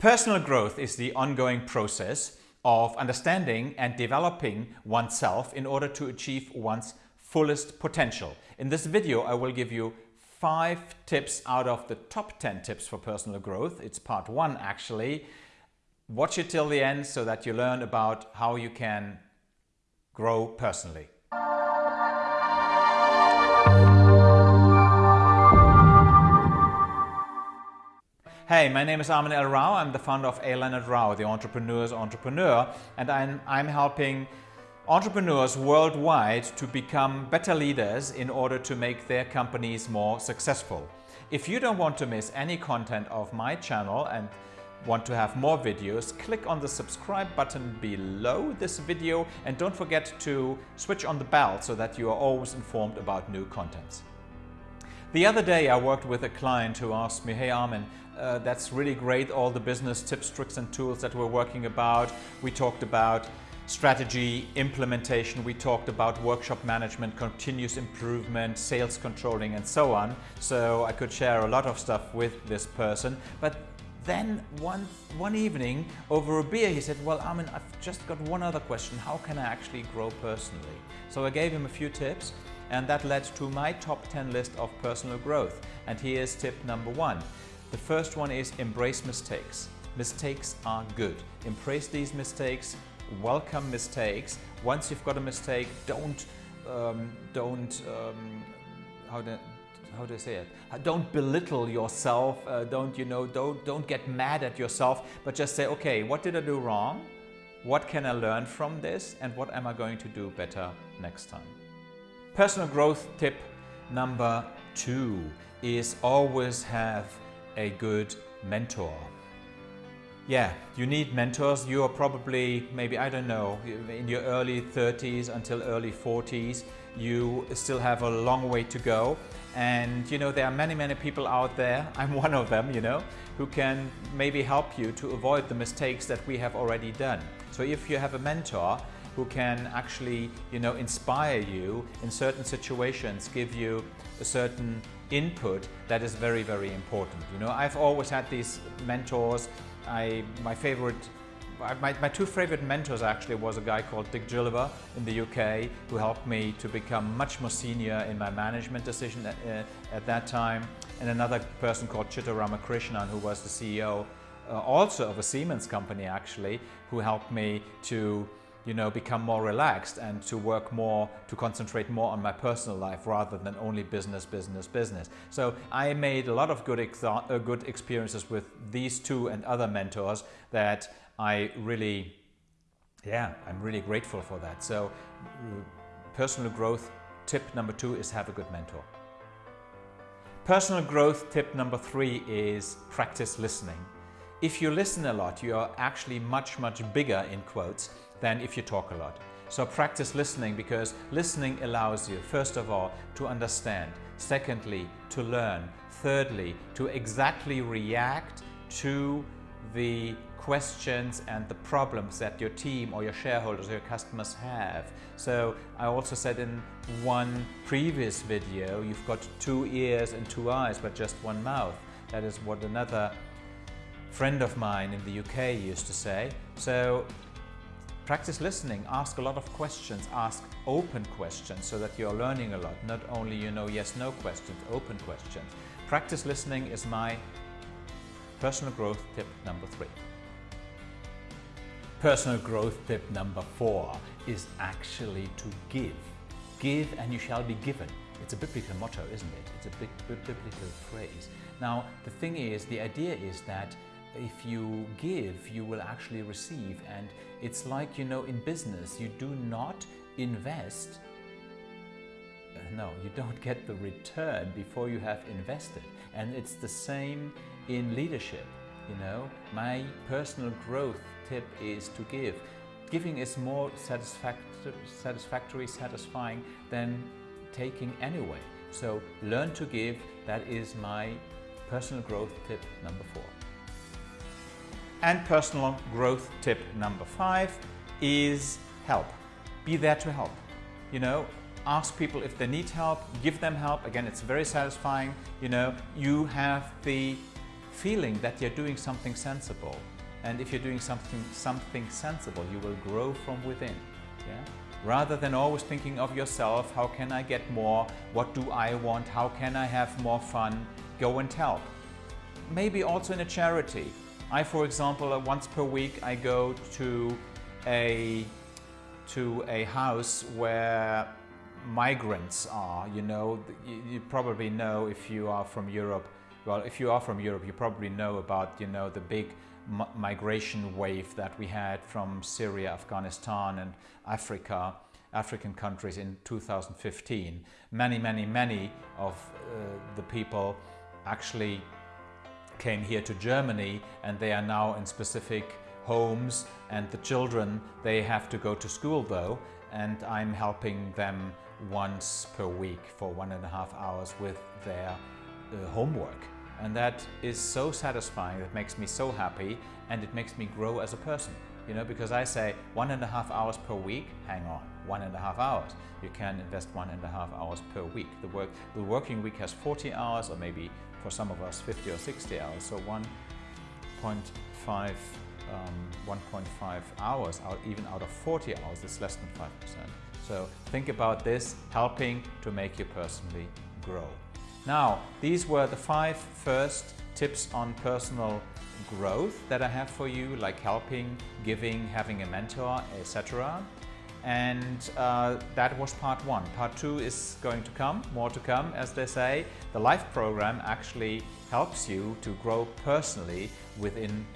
Personal growth is the ongoing process of understanding and developing oneself in order to achieve one's fullest potential. In this video, I will give you five tips out of the top 10 tips for personal growth. It's part one actually. Watch it till the end so that you learn about how you can grow personally. Hey, my name is Armin L. Rao. I'm the founder of A. Leonard Rao, the entrepreneur's entrepreneur, and I'm, I'm helping entrepreneurs worldwide to become better leaders in order to make their companies more successful. If you don't want to miss any content of my channel and want to have more videos, click on the subscribe button below this video and don't forget to switch on the bell so that you are always informed about new contents. The other day I worked with a client who asked me, hey Armin, uh, that's really great, all the business tips, tricks and tools that we're working about. We talked about strategy, implementation, we talked about workshop management, continuous improvement, sales controlling and so on. So I could share a lot of stuff with this person. But then one, one evening over a beer he said, well Armin, I've just got one other question. How can I actually grow personally? So I gave him a few tips and that led to my top 10 list of personal growth. And here's tip number one. The first one is embrace mistakes. Mistakes are good. Embrace these mistakes, welcome mistakes. Once you've got a mistake, don't, um, don't, um, how do, how do I say it? Don't belittle yourself. Uh, don't, you know, don't, don't get mad at yourself, but just say, okay, what did I do wrong? What can I learn from this? And what am I going to do better next time? Personal growth tip number two is always have a good mentor. Yeah, you need mentors. You are probably, maybe, I don't know, in your early 30s until early 40s. You still have a long way to go. And, you know, there are many, many people out there, I'm one of them, you know, who can maybe help you to avoid the mistakes that we have already done. So if you have a mentor, who can actually you know inspire you in certain situations give you a certain input that is very, very important. You know, I've always had these mentors. I, my favorite my, my, two favorite mentors actually was a guy called Dick Gilliver in the UK who helped me to become much more senior in my management decision at, uh, at that time and another person called Chitta Ramakrishnan who was the CEO uh, also of a Siemens company actually who helped me to you know, become more relaxed and to work more, to concentrate more on my personal life rather than only business, business, business. So I made a lot of good, uh, good experiences with these two and other mentors that I really, yeah, I'm really grateful for that. So personal growth tip number two is have a good mentor. Personal growth tip number three is practice listening. If you listen a lot, you are actually much, much bigger in quotes than if you talk a lot. So practice listening because listening allows you, first of all, to understand. Secondly, to learn. Thirdly, to exactly react to the questions and the problems that your team or your shareholders or your customers have. So I also said in one previous video, you've got two ears and two eyes, but just one mouth. That is what another friend of mine in the UK used to say. So Practice listening, ask a lot of questions, ask open questions so that you're learning a lot, not only you know yes-no questions, open questions. Practice listening is my personal growth tip number three. Personal growth tip number four is actually to give. Give and you shall be given. It's a biblical motto, isn't it? It's a big biblical phrase. Now, the thing is, the idea is that if you give, you will actually receive. And it's like, you know, in business, you do not invest. Uh, no, you don't get the return before you have invested. And it's the same in leadership. You know, my personal growth tip is to give. Giving is more satisfactory, satisfactory satisfying than taking anyway. So learn to give. That is my personal growth tip number four. And personal growth tip number five is help. Be there to help. You know, ask people if they need help, give them help. Again, it's very satisfying. You know, you have the feeling that you're doing something sensible. And if you're doing something, something sensible, you will grow from within. Yeah? Rather than always thinking of yourself, how can I get more? What do I want? How can I have more fun? Go and help. Maybe also in a charity. I, for example, uh, once per week, I go to a, to a house where migrants are. You know, you, you probably know if you are from Europe, well, if you are from Europe, you probably know about, you know, the big migration wave that we had from Syria, Afghanistan and Africa, African countries in 2015. Many, many, many of uh, the people actually came here to Germany and they are now in specific homes and the children, they have to go to school though and I'm helping them once per week for one and a half hours with their uh, homework. And that is so satisfying, that makes me so happy and it makes me grow as a person. You know, because I say one and a half hours per week, hang on, one and a half hours. You can invest one and a half hours per week. The, work, the working week has 40 hours or maybe for some of us 50 or 60 hours. So 1.5 um, 1.5 hours out even out of 40 hours is less than 5%. So think about this helping to make you personally grow. Now, these were the five first tips on personal growth that I have for you, like helping, giving, having a mentor, etc. And uh, that was part one. Part two is going to come, more to come, as they say. The LIFE program actually helps you to grow personally within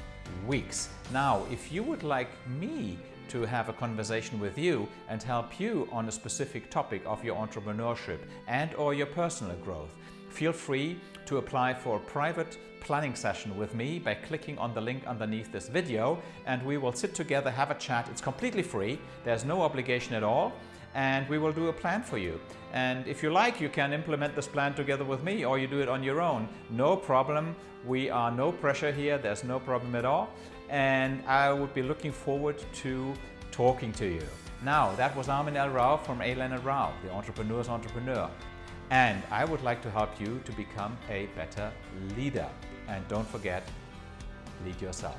weeks. Now, if you would like me to have a conversation with you and help you on a specific topic of your entrepreneurship and or your personal growth, feel free to apply for a private planning session with me by clicking on the link underneath this video and we will sit together, have a chat. It's completely free. There's no obligation at all and we will do a plan for you. And if you like, you can implement this plan together with me or you do it on your own. No problem. We are no pressure here. There's no problem at all. And I would be looking forward to talking to you. Now, that was Armin L. Rao from A. Leonard Rao, the entrepreneur's entrepreneur. And I would like to help you to become a better leader. And don't forget, lead yourself.